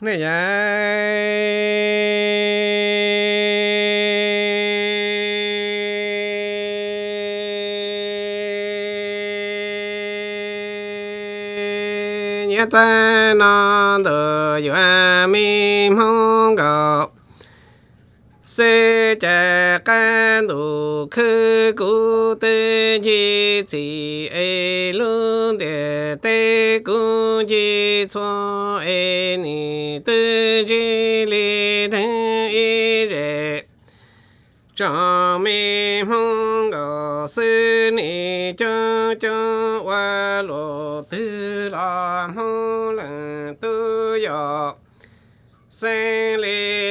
này nhớ ta nó tự dọa mi mong cầu sư cha can đủ khư cụ tê chi chỉ ê luôn đề tê cụ chi cho ê ni tư chi li thân y rệ cho mi mong gò sư ni cho cho qua lộ tư la mong lần tư yo sen lê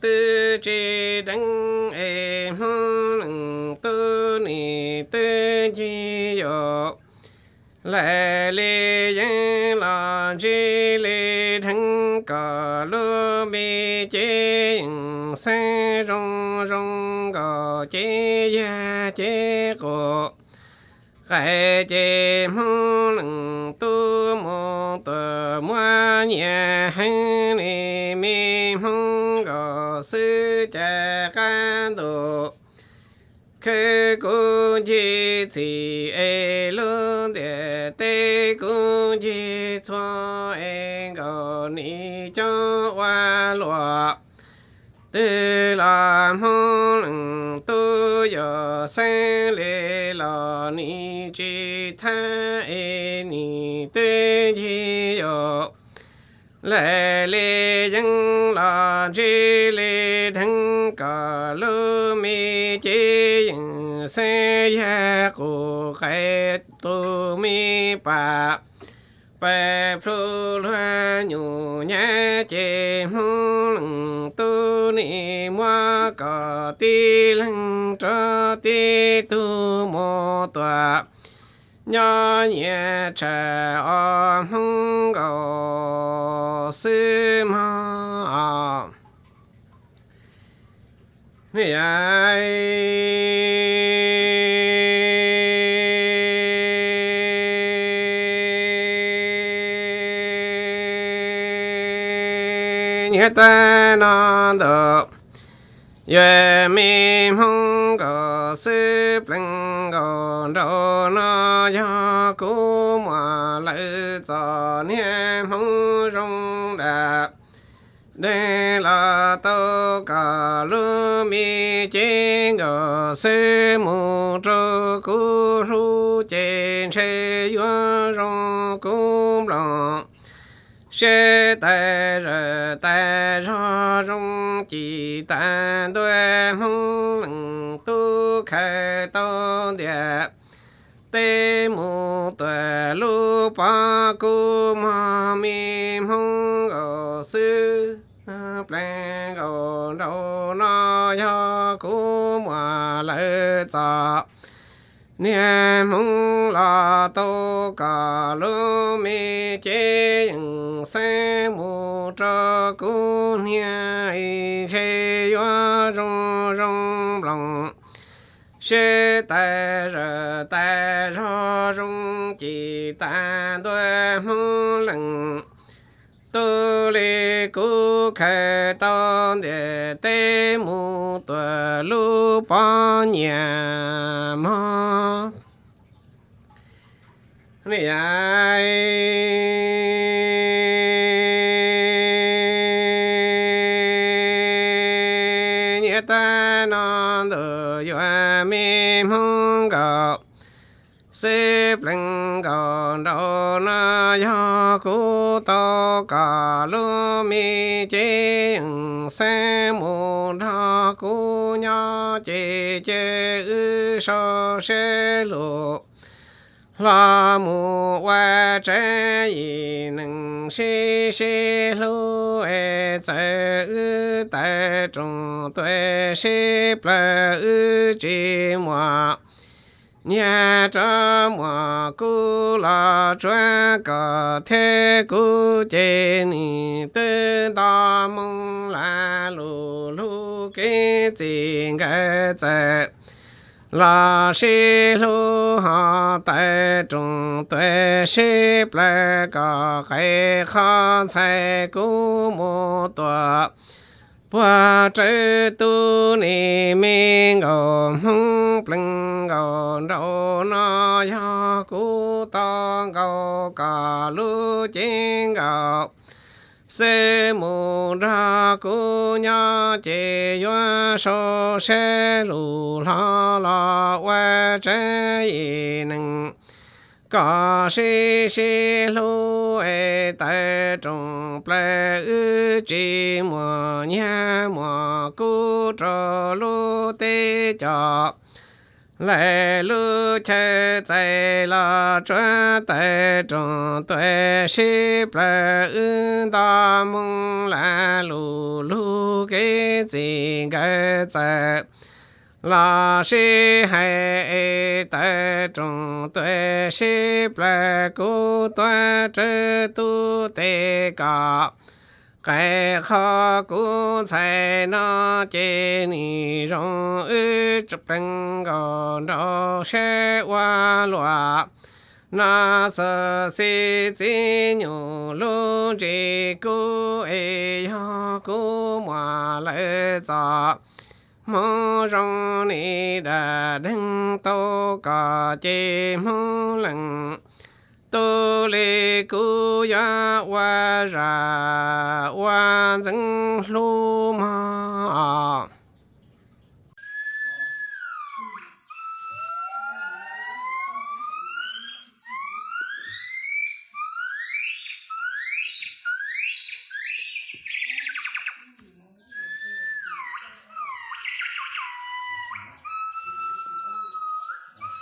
tư chi đăng ê hông tư ni tư chi yo lê lê yên lo chi lê thăng cò lô mi chế sen rong rong cò chi ya chi cổ khai chế mong lưng tu mô tờ mua nhà hành ni mi mong gò sư cha can tu chi chỉ ê luôn đề tê cụ chi cho ê gò ni cho hoa lụa. Tư la mong tu yo sen lê la ni chi tha ê ni tê chi yo lê lê dân la chi lê thăng cả lô mi chi yên se ya ku khai tu mi pa bè phu loa nhu nhã chê mu lăng tu ni mua cò ti lăng cho ti tu mô tọa nhớ nhẹ trẻ o mong cầu sư mà Này ai nhớ ta nó được Yue mi hong go sư pleng go do na ya ku ma lai cho niệm hong rong đạp đây là tô cả lu mi chế ngờ sư mu trô cú ru chế chế yuan rong cú lòng sư tê rơ tê ra rung chỉ tàn đuôi hung lăng tu khê tô địa tê mù tuệ lu pa cu ma mi mong gò sư pleng gò đâu no yo cu ma lệ ta niệm mong la tô cả lu mi chế se mu cho cu nia y chế yo rong rong lòng. Sư tại rờ tại ro rung chỉ ta đôi mong lặng tu li cu khai tôn đề tê mu nhà xếp lưng còn đâu na ya cu to cả lu mi chế xe mù ra cu nha chế chế ư so xe lu la mù wa chế y nâng xí xí lu e chế ư tại trung tuệ xí ple ư chi mua nhà cho mà cô là choa cả thế cô chế ni tư ta mong là lù lù cái gì cái chế là sĩ lù hà tại trung tuệ sĩ ple cả khai khan sai cô mô tòa Bà trái tu ni mi ngô hung pleng ngô đâu na ya cú ta ngô cả lu chinh ngô se mu ra cu nha chế yuan so se lu la la wa che yi neng ca si si lu e tai trong ple ư chi mo nha mo cu trò lu te cho lại lu che tại là chuẩn tại trong tuệ sĩ ple ư ta la lu lu cái gì cái tại là sĩ hay tại trong tuệ sĩ ple cu tuệ chế tu te cả cái khó cú chạy nó chế ni rong ư chụp bên gò đó sẽ qua loa na sơ si chi nhu lu chi cú e yo cú mà lệ za mô rong ni đà đinh tô cả chi mô lăng tu li ya wa ra wa zeng lu ma.